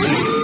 you